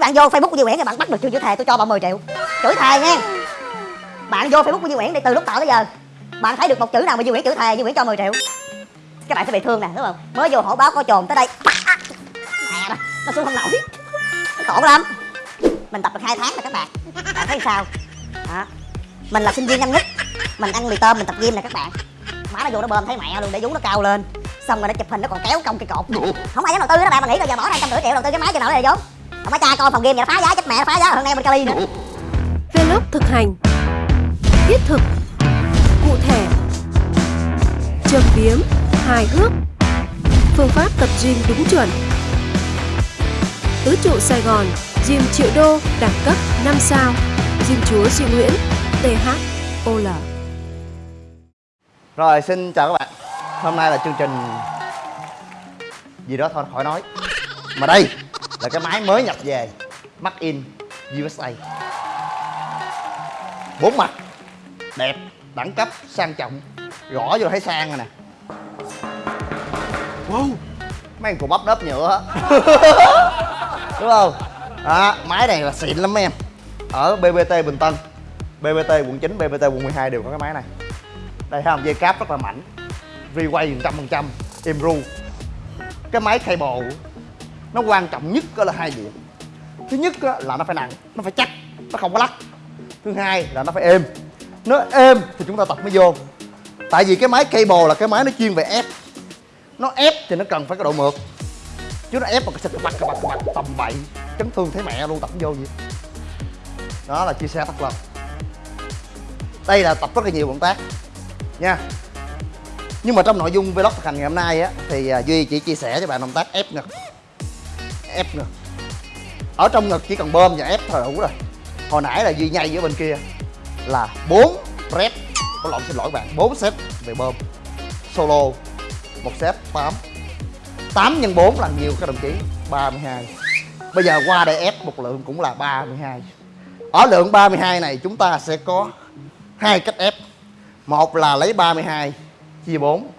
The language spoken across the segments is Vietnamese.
cái bạn vô facebook của Duy Nguyễn thì bạn bắt được chưa? Chữ thề, tôi cho bạn 10 triệu. Chửi thề nha. Bạn vô facebook của Duy Nguyễn thì từ lúc tạo tới giờ. Bạn thấy được một chữ nào mà Duy Nguyễn chữ thề, Duy Nguyễn cho 10 triệu. Các bạn sẽ bị thương nè, đúng không? Mới vô hổ báo có trồn tới đây. Mẹ nó nó xuống không nổi. Nó khổ lắm. Mình tập được hai tháng rồi các bạn. Bạn thấy sao? Đó. mình là sinh viên năm nhất. Mình ăn mì tôm, mình tập gym nè các bạn. Má nó vô nó bơm thấy mẹ luôn, để vú nó cao lên. Xong rồi nó chụp hình nó còn kéo cong cái cột. Không ai dám đầu tư đó bạn, mà nghĩ là giờ bỏ ra trăm rưỡi triệu đầu tư cái máy cho nào để vốn không phải cha coi phòng game vậy nó phá giá chết mẹ nó phá giá hơn em bên Cali nữa Vlog thực hành. Thiết thực. Cụ thể. Châm biếm. Hài hước. Phương pháp tập gym đúng chuẩn. Tứ trụ Sài Gòn Gym triệu đô đẳng cấp 5 sao. Gym chúa Duy Nguyễn THOL Rồi xin chào các bạn. Hôm nay là chương trình Gì đó thôi khỏi nói. Mà đây là cái máy mới nhập về. Made in USA Bốn mặt. Đẹp, đẳng cấp, sang trọng. Gõ vô thấy sang rồi nè. Wow. Mấy cục bắp đớp nhựa Đúng không? Đó, Máy này là xịn lắm mấy em. Ở BBT Bình Tân. BBT quận 9, BBT quận 12 đều có cái máy này. Đây thấy không dây cáp rất là mạnh. Requay 100% êm ru cái máy cable nó quan trọng nhất đó là hai điểm. Thứ nhất là nó phải nặng, nó phải chắc, nó không có lắc. Thứ hai là nó phải êm. Nó êm thì chúng ta tập mới vô. Tại vì cái máy cable là cái máy nó chuyên về ép. Nó ép thì nó cần phải có độ mượt. Chứ nó ép mà cái xịt bật bật tầm bậy, chấn thương thấy mẹ luôn, tập vô gì. Đó là chia sẻ thật lòng đây là tập rất là nhiều động tác, nha. Nhưng mà trong nội dung vlog thực hành ngày hôm nay á, thì à, duy chỉ chia sẻ cho bạn động tác ép ngực ép ngực ở trong ngực chỉ cần bơm và ép thôi là đủ rồi. Hồi nãy là duy nhây ở bên kia là 4 rep. Có lộn xin lỗi bạn 4 set về bơm. Solo, một set 8 8 nhân 4 là nhiều các đồng chí 32 bây giờ qua đây ép một lượng cũng là 32 ở lượng 32 này chúng ta sẽ có hai cách ép. Một là lấy 32 chia 4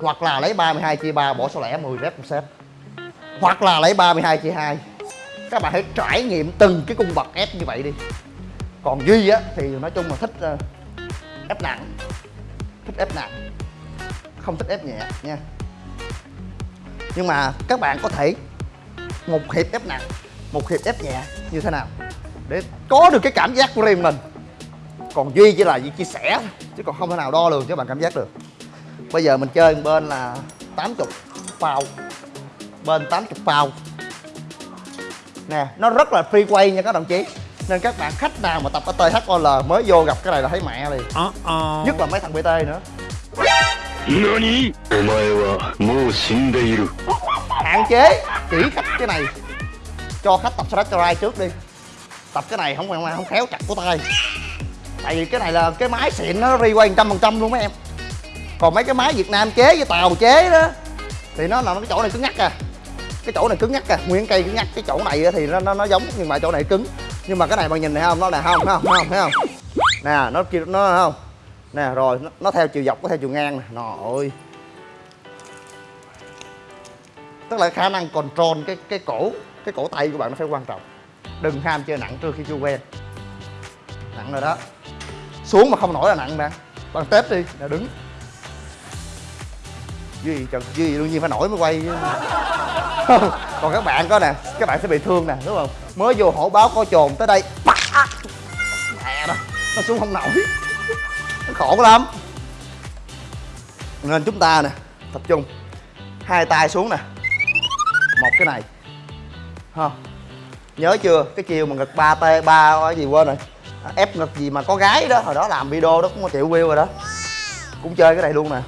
hoặc là lấy 32 chia 3 bỏ số lẻ 10 rep một set hoặc là lấy 32 chia 2 các bạn hãy trải nghiệm từng cái cung bậc ép như vậy đi. Còn duy á thì nói chung là thích uh, ép nặng. Thích ép nặng. Không thích ép nhẹ nha. Nhưng mà các bạn có thể một hiệp ép nặng một hiệp ép nhẹ như thế nào để có được cái cảm giác của riêng mình. Còn duy chỉ là gì chia sẻ chứ còn không thể nào đo lường cho bạn cảm giác được. Bây giờ mình chơi một bên là 80 phao bên 80 pound. Nè nó rất là free quay nha các đồng chí. Nên các bạn khách nào mà tập ở THOL mới vô gặp cái này là thấy mẹ liền. Uh -oh. nhất là mấy thằng BT nữa. Hạn chế chỉ khách cái này. Cho khách tập Sarai trước đi. Tập cái này không không khéo chặt của tay. Tại vì cái này là cái máy xịn nó free quay trăm phần trăm luôn mấy em. Còn mấy cái máy việt nam chế với tàu chế đó thì nó là cái chỗ này cứ ngắt à cái chỗ này cứng ngắc à. Nguyên cây cứng ngắc cái chỗ này thì nó nó, nó giống nhưng mà chỗ này cứng. Nhưng mà cái này bạn nhìn này không? Nó là không không không thấy không? Nè nó kia nó không? Nè rồi nó, nó theo chiều dọc có theo chiều ngang nè. Ơi. Tức là khả năng control cái cái cổ cái cổ tay của bạn nó phải quan trọng. Đừng ham chơi nặng trước khi chưa quen. Nặng rồi đó. Xuống mà không nổi là nặng bạn bạn tết đi là đứng. Duy trời duy đương nhiên phải nổi mới quay chứ. Không, còn các bạn có nè các bạn sẽ bị thương nè đúng không? Mới vô hổ báo có trồn tới đây. Mẹ đó nó xuống không nổi. Nó khổ lắm. Nên chúng ta nè tập trung. Hai tay xuống nè. Một cái này. Ha nhớ chưa? Cái chiều mà ngực ba t ba cái gì quên rồi. Ép ngực gì mà có gái đó hồi đó làm video đó cũng có triệu view rồi đó. Cũng chơi cái này luôn nè.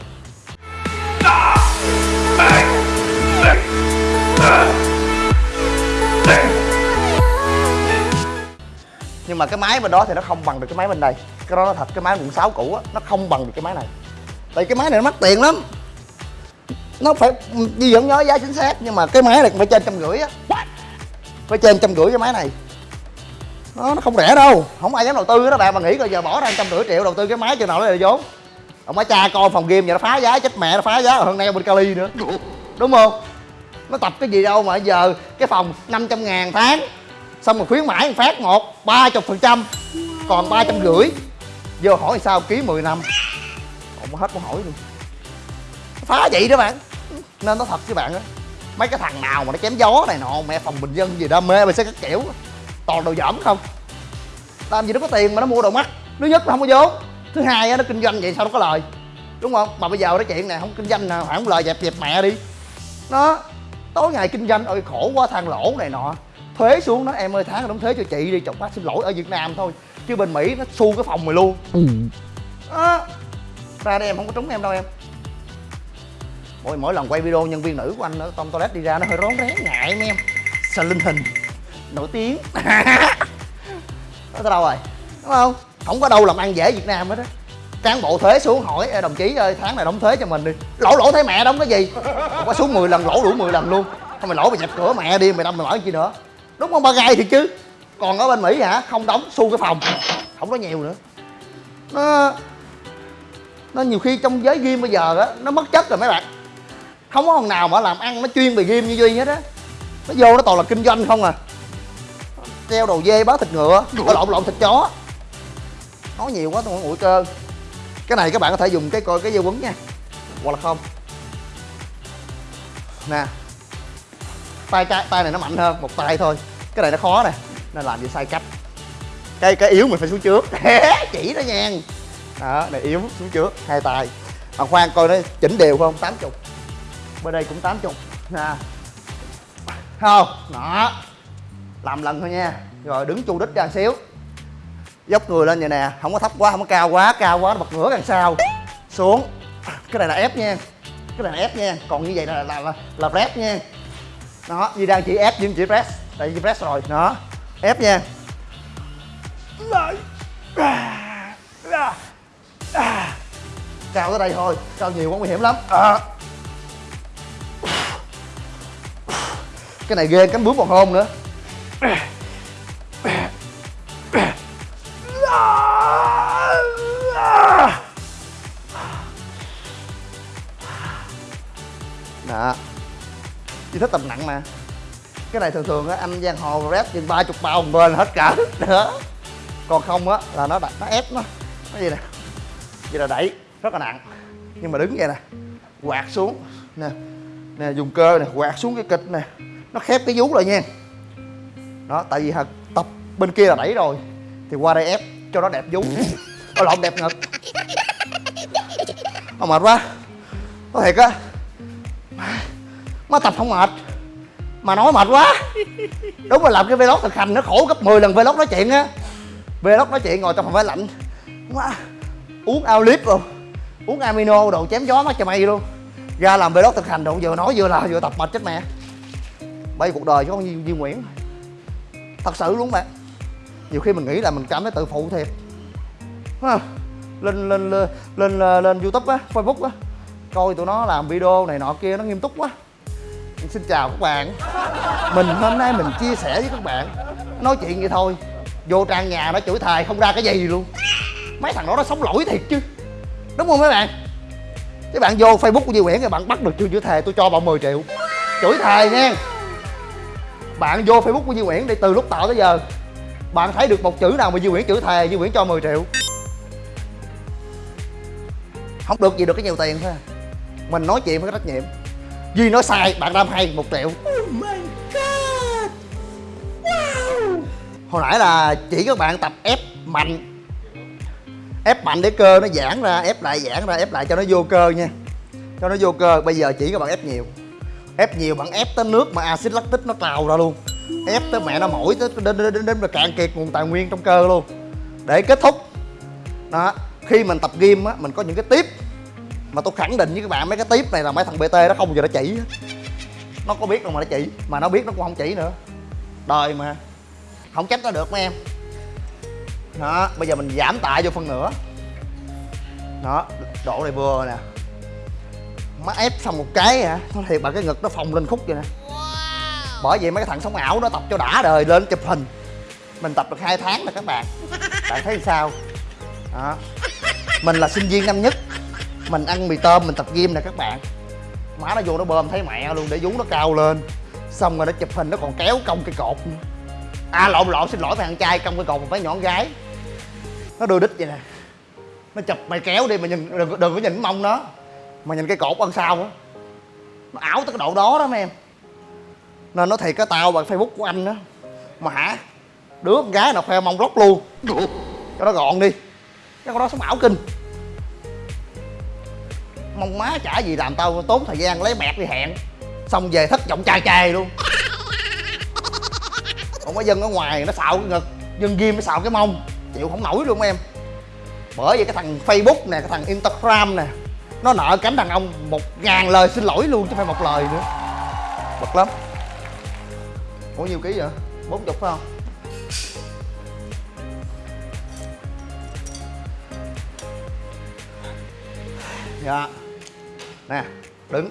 Nhưng mà cái máy bên đó thì nó không bằng được cái máy bên đây. Cái đó nó thật cái máy quận 6 cũ á nó không bằng được cái máy này. Tại cái máy này nó mắc tiền lắm. Nó phải đi vẫn nhớ giá chính xác nhưng mà cái máy này cũng phải trên trăm rưỡi á. Phải trên trăm rưỡi cái máy này. Nó, nó không rẻ đâu. Không ai dám đầu tư đó bạn mà nghĩ coi giờ bỏ ra trăm rưỡi triệu đầu tư cái máy cho nào nó là vốn. Ông má cha con phòng game vậy nó phá giá chết mẹ nó phá giá hơn nay bên Cali nữa. Đúng không? Nó tập cái gì đâu mà giờ cái phòng 500 ngàn tháng, xong rồi khuyến mãi phát một, ba chục phần trăm, còn ba trăm rưỡi. Vô hỏi sao ký 10 năm? Không hết câu hỏi luôn. Phá vậy đó bạn. Nên nó thật với bạn á, mấy cái thằng nào mà nó chém gió này nọ, mẹ phòng bình dân gì đó, mê mày sẽ các kiểu, toàn đồ dởm không. Làm gì nó có tiền mà nó mua đồ mắt thứ nhất là không có vốn, thứ hai á, nó kinh doanh vậy sao nó có lời. Đúng không? Mà bây giờ nói chuyện này, không kinh doanh nào không lời dẹp dẹp mẹ đi. Nó tối ngày kinh doanh ơi khổ quá than lỗ này nọ. Thuế xuống nó em ơi tháng đóng thuế cho chị đi chồng bác xin lỗi ở việt nam thôi. Chứ bên mỹ nó xu cái phòng mày luôn. Đó ra đây em không có trúng em đâu em. Mỗi mỗi lần quay video nhân viên nữ của anh ở trong toilet đi ra nó hơi rón rén ngại mấy em. Sợ linh hình? Nổi tiếng. Nó tới đâu rồi? Đúng không? Không có đâu làm ăn dễ việt nam hết á cán bộ thuế xuống hỏi "Ê, đồng chí ơi tháng này đóng thuế cho mình đi. Lỗ lỗ thấy mẹ đóng cái gì? Không có xuống 10 lần lỗ đủ 10 lần luôn. Thôi mày lỗ mày dẹp cửa mẹ đi mày đâm mày mở chi nữa. Đúng không ba gai thì chứ? Còn ở bên mỹ hả? Không đóng xu cái phòng. Không có nhiều nữa. Nó nó nhiều khi trong giới game bây giờ á nó mất chất rồi mấy bạn. Không có thằng nào mà làm ăn nó chuyên về game như duy hết á. Nó vô nó toàn là kinh doanh không à. Treo đầu dê bán thịt ngựa lộn lộn thịt chó. Nói nhiều quá tôi nguội cơ cái này các bạn có thể dùng cái coi cái dây quấn nha. Hoặc là không. Nè. Tay trái, tay này nó mạnh hơn, một tay thôi. Cái này nó khó nè, nên làm gì sai cách. Cái cái yếu mình phải xuống trước. Chỉ đó nha. Đó, này yếu, xuống trước, hai tay. Mà khoan coi nó chỉnh đều không? 80 bên đây cũng 80 nè. Không, đó. Làm lần thôi nha. Rồi, đứng chu đích ra xíu dốc người lên vậy nè không có thấp quá không có cao quá cao quá nó bật ngửa đằng sau. Xuống. Cái này là ép nha. Cái này là ép nha. Còn như vậy là là là, là press nha. Đó như đang chỉ ép nhưng chỉ press. Tại vì press rồi. Đó. Ép nha. Cao tới đây thôi. Cao nhiều quá nguy hiểm lắm. À. cái này ghê cánh bướm còn hôn nữa. Chỉ thích tầm nặng mà. Cái này thường thường á anh giang hồ rep chừng ba chục bao một bên hết cả. Nữa còn không á là nó đặt nó ép nó. Nó gì nè. Vậy là đẩy rất là nặng. Nhưng mà đứng vậy nè quạt xuống. Nè nè dùng cơ nè quạt xuống cái kịch nè. Nó khép cái vú lại nha. Đó tại vì hả, tập bên kia là đẩy rồi thì qua đây ép cho nó đẹp vú. Nó lộn đẹp ngực. Mà mệt quá. Có thiệt á má tập không mệt. Mà nói mệt quá. Đúng là làm cái vlog thực hành nó khổ gấp 10 lần vlog nói chuyện á. Vlog nói chuyện ngồi trong phòng máy lạnh. Má uống ao clip luôn uống amino đồ chém gió mắt cho mày luôn. Ra làm vlog thực hành đồ vừa nói vừa là vừa tập mệt chết mẹ. Bay cuộc đời chứ không như Duy Nguyễn. Thật sự luôn bạn nhiều khi mình nghĩ là mình cảm thấy tự phụ thiệt. Không? lên lên lên lên, lên youtube á facebook á. Coi tụi nó làm video này nọ kia nó nghiêm túc quá xin chào các bạn. Mình hôm nay mình chia sẻ với các bạn, nói chuyện vậy thôi. Vô trang nhà nó chửi thề không ra cái gì luôn. Mấy thằng đó nó sống lỗi thiệt chứ. Đúng không mấy bạn? Các bạn vô facebook của Duy Nguyễn thì bạn bắt được chưa chửi thề, tôi cho bạn 10 triệu. Chửi thề nha. Bạn vô facebook của Duy Nguyễn đi, từ lúc tạo tới giờ, bạn thấy được một chữ nào mà Duy Nguyễn chửi thề, Duy Nguyễn cho 10 triệu. Không được gì được cái nhiều tiền thôi. Mình nói chuyện phải có trách nhiệm. Duy nói sai bạn đam hay một triệu. Hồi nãy là chỉ các bạn tập ép mạnh. Ép mạnh để cơ nó giãn ra ép lại giãn ra ép lại cho nó vô cơ nha. Cho nó vô cơ bây giờ chỉ các bạn ép nhiều. Ép nhiều bạn ép tới nước mà axit lactic nó trào ra luôn. Ép tới mẹ nó mỏi tới đến đến đến, đến mà cạn kiệt nguồn tài nguyên trong cơ luôn. Để kết thúc. Đó khi mình tập gym á mình có những cái tiếp mà tôi khẳng định với các bạn mấy cái tiếp này là mấy thằng bt nó không bao giờ nó chỉ. Nó có biết đâu mà nó chỉ mà nó biết nó cũng không chỉ nữa. Đời mà. Không trách nó được mấy em. Đó bây giờ mình giảm tạ vô phân nửa đó độ này vừa nè. Má ép xong một cái hả? Nó thiệt bà cái ngực nó phồng lên khúc vậy nè. Bởi vậy mấy cái thằng sống ảo nó tập cho đã đời lên chụp hình. Mình tập được hai tháng rồi các bạn. Bạn thấy sao? Đó. Mình là sinh viên năm nhất mình ăn mì tôm mình tập gym nè các bạn. Má nó vô nó bơm thấy mẹ luôn để vú nó cao lên. Xong rồi nó chụp hình nó còn kéo cong cây cột. À lộn lộn xin lỗi thằng trai cong cái cột một mấy nhỏ gái. Nó đưa đít vậy nè. Nó chụp mày kéo đi mà nhìn đừng, đừng có nhìn mông nó. Mà nhìn cái cột ân sau á. Nó ảo tới cái độ đó đó mấy em. Nên nó thiệt cái tao bằng facebook của anh á. Mà hả? Đứa con gái nào khoe mông lóc luôn. Cho nó gọn đi. Cái con đó sống ảo kinh mong má chả gì làm tao tốn thời gian lấy bẹt đi hẹn. Xong về thất vọng chai chai luôn. Còn có dân ở ngoài nó xạo cái ngực, dân ghim nó xạo cái mông. Chịu không nổi luôn em. Bởi vì cái thằng facebook nè, cái thằng instagram nè, nó nợ cánh đàn ông một ngàn lời xin lỗi luôn chứ phải một lời nữa. Bực lắm. Ủa nhiêu ký vậy? Bốn chục phải không? Dạ nè đứng.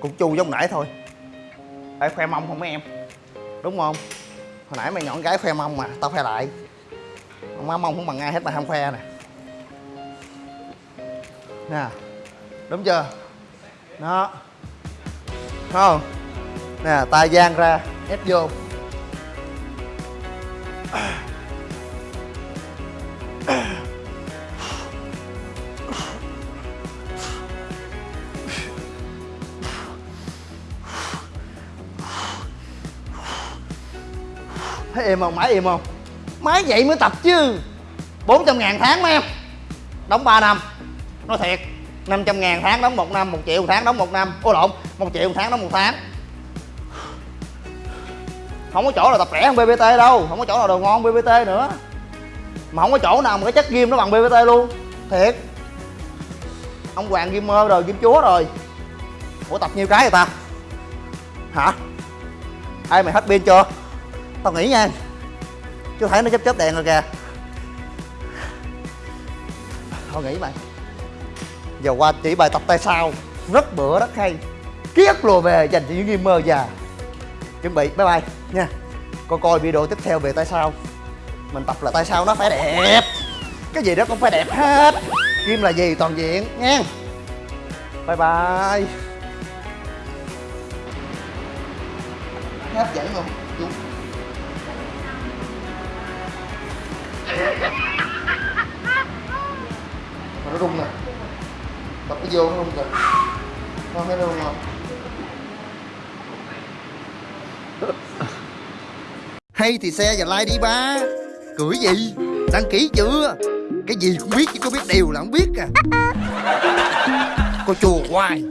Cũng chu giống nãy thôi. Ê, khoe mông không mấy em? Đúng không? Hồi nãy mày nhọn gái khoe mông mà tao khoe lại. Má mông không bằng ai hết mà không khoe nè. Nè đúng chưa? Đó. Không. Nè tay giang ra ép vô. Im không? Máy im không? Máy vậy mới tập chứ. 400 ngàn tháng mấy em? Đóng 3 năm. Nói thiệt 500 ngàn tháng đóng 1 năm 1 triệu một tháng đóng 1 năm. Ô lộn 1 triệu một tháng đóng 1 tháng. Không có chỗ nào tập rẻ hơn BBT đâu. Không có chỗ nào đồ ngon BBT nữa. Mà không có chỗ nào mà cái chất ghim nó bằng BBT luôn. Thiệt. Ông Hoàng Gamer rồi, Game Chúa rồi. Ủa tập nhiêu cái vậy ta? Hả? Ai mày hết pin chưa? Tao nghĩ nha. Chú thấy nó chớp chớp đèn rồi kìa. Tao nghĩ mày Giờ qua chỉ bài tập tay sau. Rất bữa rất hay. Kiết lùa về, dành cho những gamer già. Chuẩn bị, bye bye, nha. Coi coi video tiếp theo về tay sau. Mình tập là tay sau nó phải đẹp. Cái gì đó cũng phải đẹp hết. Game là gì? Toàn diện, nha. Bye bye. Hấp dẫn không? Chú mà nó rung nè đập cái vô nó rung kìa. Con thấy nó rung không hay thì xe và like đi ba. Cưỡi gì? Đăng ký chưa? Cái gì cũng biết chứ có biết điều là không biết à. Cô chùa hoài.